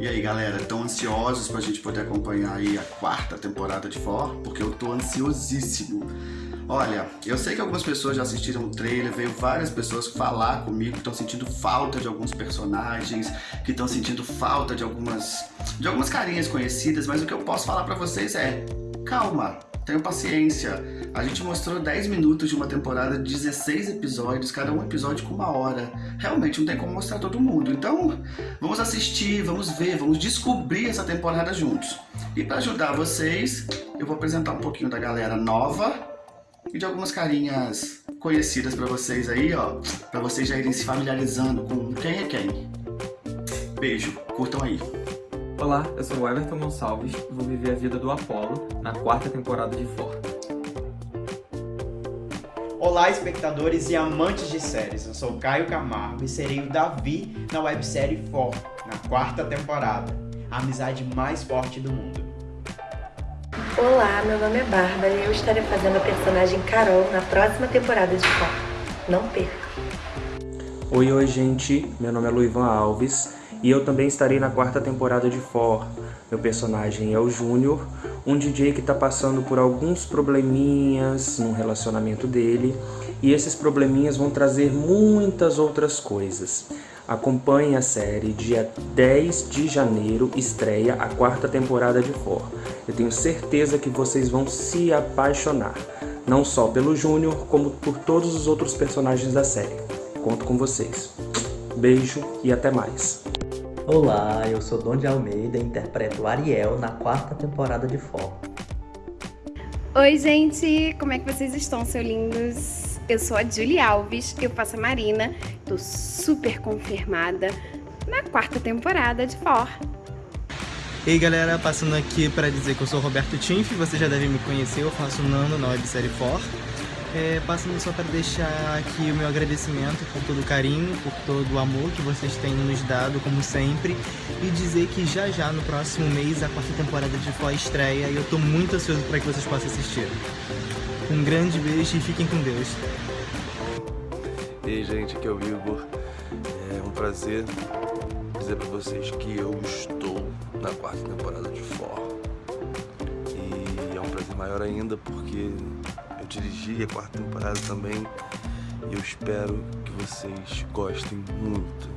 E aí galera, estão ansiosos pra gente poder acompanhar aí a quarta temporada de For? Porque eu tô ansiosíssimo. Olha, eu sei que algumas pessoas já assistiram o trailer, veio várias pessoas falar comigo que estão sentindo falta de alguns personagens, que estão sentindo falta de algumas, de algumas carinhas conhecidas, mas o que eu posso falar pra vocês é, calma, tenham paciência. A gente mostrou 10 minutos de uma temporada de 16 episódios, cada um episódio com uma hora. Realmente não tem como mostrar todo mundo. Então, vamos assistir, vamos ver, vamos descobrir essa temporada juntos. E para ajudar vocês, eu vou apresentar um pouquinho da galera nova e de algumas carinhas conhecidas para vocês aí, ó, para vocês já irem se familiarizando com quem é quem. Beijo, curtam aí. Olá, eu sou o Everton Gonçalves e vou viver a vida do Apollo na quarta temporada de For. Olá, espectadores e amantes de séries. Eu sou o Caio Camargo e serei o Davi na websérie For, na quarta temporada. A amizade mais forte do mundo. Olá, meu nome é Bárbara e eu estarei fazendo a personagem Carol na próxima temporada de For. Não perca! Oi, oi, gente. Meu nome é Luivan Alves e eu também estarei na quarta temporada de For. Meu personagem é o Júnior, um DJ que está passando por alguns probleminhas no relacionamento dele, e esses probleminhas vão trazer muitas outras coisas. Acompanhe a série, dia 10 de janeiro estreia a quarta temporada de For. Eu tenho certeza que vocês vão se apaixonar, não só pelo Júnior, como por todos os outros personagens da série. Conto com vocês. Beijo e até mais. Olá, eu sou Dom de Almeida e interpreto Ariel na quarta temporada de For. Oi, gente! Como é que vocês estão, seus lindos? Eu sou a Julie Alves, eu faço a Marina, tô super confirmada na quarta temporada de For. Ei galera, passando aqui para dizer que eu sou o Roberto Tinf, você já deve me conhecer, eu faço Nano na websérie For. É, passando só para deixar aqui o meu agradecimento por todo o carinho, por todo o amor que vocês têm nos dado, como sempre, e dizer que já já, no próximo mês, a quarta temporada de Fó estreia e eu tô muito ansioso para que vocês possam assistir. Um grande beijo e fiquem com Deus. Ei gente, aqui é o Igor. É um prazer dizer para vocês que eu estou na quarta temporada de Fó. E é um prazer maior ainda porque dirigi a quarta temporada também e eu espero que vocês gostem muito,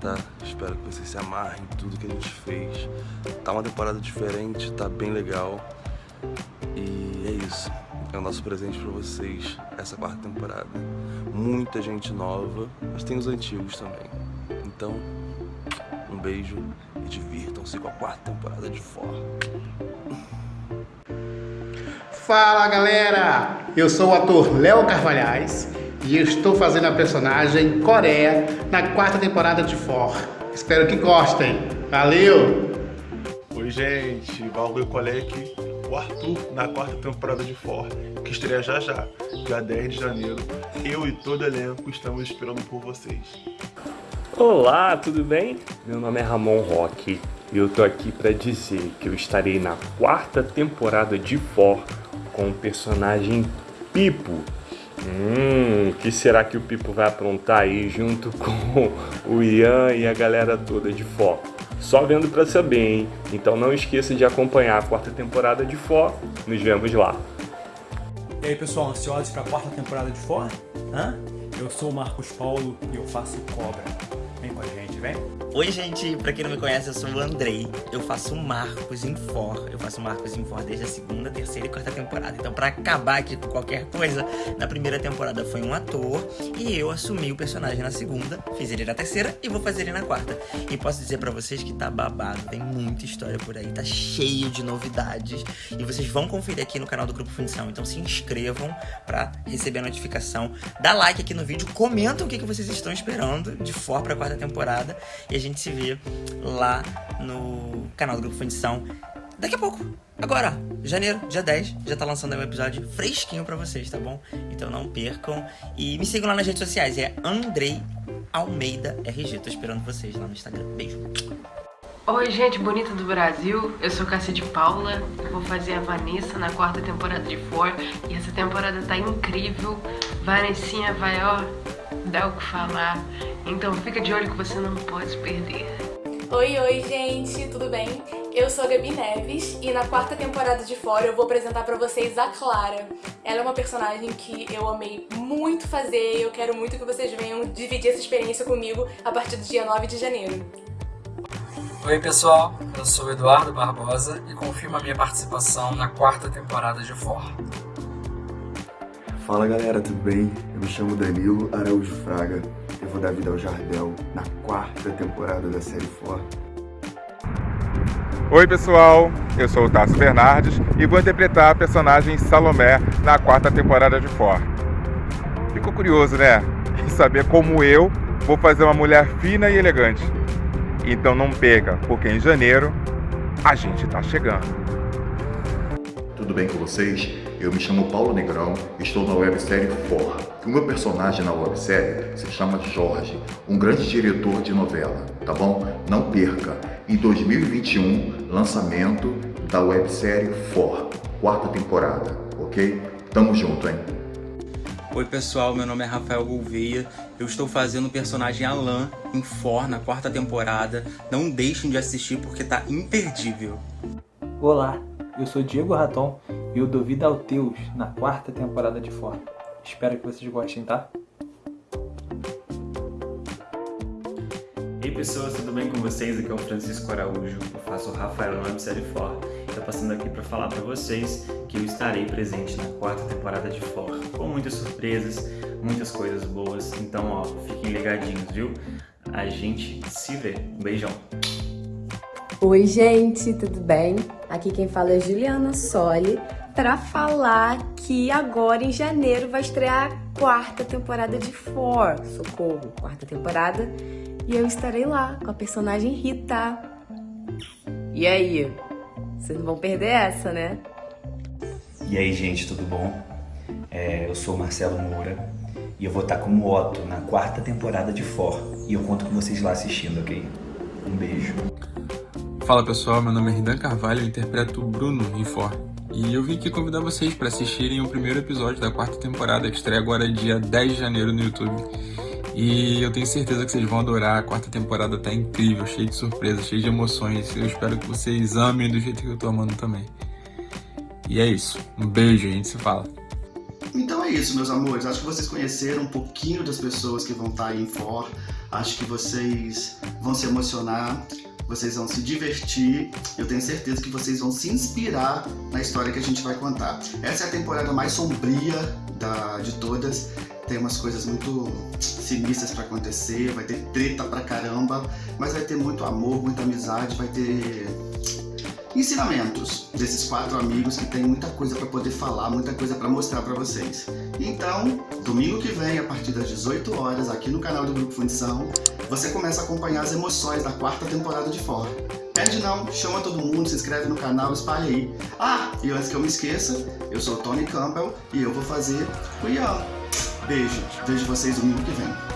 tá? Espero que vocês se amarrem em tudo que a gente fez. Tá uma temporada diferente, tá bem legal e é isso. É o nosso presente pra vocês, essa quarta temporada. Muita gente nova, mas tem os antigos também. Então, um beijo e divirtam-se com a quarta temporada de fora. Fala galera, eu sou o ator Léo Carvalhais e eu estou fazendo a personagem Coreia na quarta temporada de For. Espero que gostem. Valeu! Oi gente, Valgui Colec, o Arthur na quarta temporada de For, que estreia já já, dia 10 de janeiro. Eu e todo o elenco estamos esperando por vocês. Olá, tudo bem? Meu nome é Ramon Roque e eu tô aqui para dizer que eu estarei na quarta temporada de For com o personagem Pipo. Hum, que será que o Pipo vai aprontar aí junto com o Ian e a galera toda de For? Só vendo para saber, hein? Então não esqueça de acompanhar a quarta temporada de For. Nos vemos lá. E aí pessoal, ansiosos para a quarta temporada de For? Hã? Eu sou o Marcos Paulo e eu faço Cobra. Gente, vem. Oi gente, pra quem não me conhece, eu sou o Andrei, eu faço Marcos em For, eu faço Marcos em For desde a segunda, terceira e quarta temporada. Então pra acabar aqui com qualquer coisa, na primeira temporada foi um ator e eu assumi o personagem na segunda, fiz ele na terceira e vou fazer ele na quarta. E posso dizer pra vocês que tá babado, tem muita história por aí, tá cheio de novidades e vocês vão conferir aqui no canal do Grupo Fundição, então se inscrevam pra receber a notificação, dá like aqui no vídeo, comentam o que, que vocês estão esperando de For pra quarta temporada e a gente se vê lá no canal do Grupo Fundição daqui a pouco. Agora, janeiro, dia 10, já tá lançando aí um episódio fresquinho pra vocês, tá bom? Então não percam. E me sigam lá nas redes sociais, é Andrei Almeida RG. Tô esperando vocês lá no Instagram. Beijo. Oi, gente bonita do Brasil. Eu sou Cassia de Paula. Eu vou fazer a Vanessa na quarta temporada de For. E essa temporada tá incrível. Vanessinha vai, ó, dá o que falar. Então fica de olho que você não pode perder. Oi, oi, gente, tudo bem? Eu sou a Gabi Neves e na quarta temporada de Fora eu vou apresentar pra vocês a Clara. Ela é uma personagem que eu amei muito fazer e eu quero muito que vocês venham dividir essa experiência comigo a partir do dia 9 de janeiro. Oi pessoal, eu sou o Eduardo Barbosa e confirmo a minha participação na quarta temporada de For. Fala galera, tudo bem? Eu me chamo Danilo Araújo Fraga. Eu vou dar vida ao Jardel na quarta temporada da série For. Oi pessoal, eu sou o Tasso Bernardes e vou interpretar a personagem Salomé na quarta temporada de For. Ficou curioso, né? Em saber como eu vou fazer uma mulher fina e elegante. Então não perca, porque em janeiro a gente tá chegando. Tudo bem com vocês? Eu me chamo Paulo Negrão e estou na websérie For. O meu personagem na websérie se chama Jorge, um grande diretor de novela, tá bom? Não perca! Em 2021, lançamento da websérie For, quarta temporada, ok? Tamo junto, hein? Oi pessoal, meu nome é Rafael Gouveia, eu estou fazendo o personagem Alan em For na quarta temporada. Não deixem de assistir porque tá imperdível. Olá, eu sou Diego Raton e eu dou vida ao Teus na quarta temporada de For. Espero que vocês gostem, tá? Ei pessoas, tudo bem com vocês? Aqui é o Francisco Araújo, eu faço o Rafael na websérie For. Estou passando aqui para falar para vocês que eu estarei presente na quarta temporada de For, com muitas surpresas, muitas coisas boas, então ó, fiquem ligadinhos, viu? A gente se vê. Um beijão! Oi gente, tudo bem? Aqui quem fala é Juliana Soli para falar que agora em janeiro vai estrear a quarta temporada de For, socorro, quarta temporada, e eu estarei lá com a personagem Rita. E aí? Vocês não vão perder essa, né? E aí, gente, tudo bom? É, eu sou o Marcelo Moura e eu vou estar como Otto na quarta temporada de For. E eu conto com vocês lá assistindo, ok? Um beijo. Fala pessoal, meu nome é Ridan Carvalho, eu interpreto Bruno em For. E eu vim aqui convidar vocês para assistirem o primeiro episódio da quarta temporada, que estreia agora dia 10 de janeiro no YouTube. E eu tenho certeza que vocês vão adorar, a quarta temporada tá incrível, cheia de surpresas, cheia de emoções. Eu espero que vocês amem do jeito que eu tô amando também. E é isso, um beijo, a gente se fala. Então é isso, meus amores. Acho que vocês conheceram um pouquinho das pessoas que vão estar aí em For. Acho que vocês vão se emocionar, vocês vão se divertir. Eu tenho certeza que vocês vão se inspirar na história que a gente vai contar. Essa é a temporada mais sombria da, de todas. Tem umas coisas muito sinistras para acontecer, vai ter treta pra caramba, mas vai ter muito amor, muita amizade, vai ter ensinamentos desses quatro amigos que tem muita coisa para poder falar, muita coisa para mostrar para vocês. Então, domingo que vem, a partir das 18 horas, aqui no canal do Grupo Fundição, você começa a acompanhar as emoções da quarta temporada de Fora. Perde não, chama todo mundo, se inscreve no canal, espalha aí. Ah, e antes que eu me esqueça, eu sou o Tony Campbell e eu vou fazer o Ian. Beijo, vejo vocês domingo que vem.